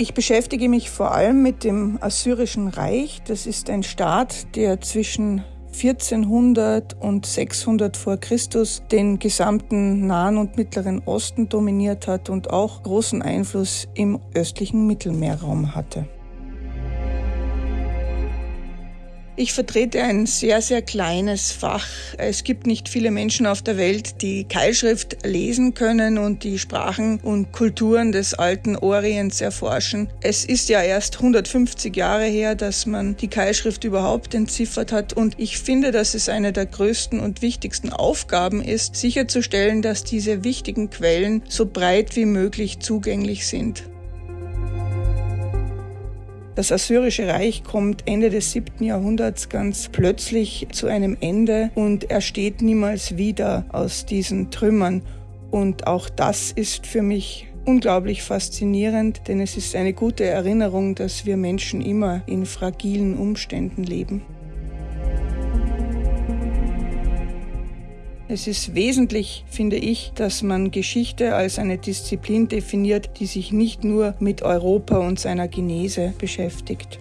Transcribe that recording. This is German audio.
Ich beschäftige mich vor allem mit dem Assyrischen Reich. Das ist ein Staat, der zwischen 1400 und 600 vor Christus den gesamten Nahen und Mittleren Osten dominiert hat und auch großen Einfluss im östlichen Mittelmeerraum hatte. Ich vertrete ein sehr, sehr kleines Fach. Es gibt nicht viele Menschen auf der Welt, die Keilschrift lesen können und die Sprachen und Kulturen des alten Orients erforschen. Es ist ja erst 150 Jahre her, dass man die Keilschrift überhaupt entziffert hat und ich finde, dass es eine der größten und wichtigsten Aufgaben ist, sicherzustellen, dass diese wichtigen Quellen so breit wie möglich zugänglich sind. Das Assyrische Reich kommt Ende des 7. Jahrhunderts ganz plötzlich zu einem Ende und er steht niemals wieder aus diesen Trümmern. Und auch das ist für mich unglaublich faszinierend, denn es ist eine gute Erinnerung, dass wir Menschen immer in fragilen Umständen leben. Es ist wesentlich, finde ich, dass man Geschichte als eine Disziplin definiert, die sich nicht nur mit Europa und seiner Genese beschäftigt.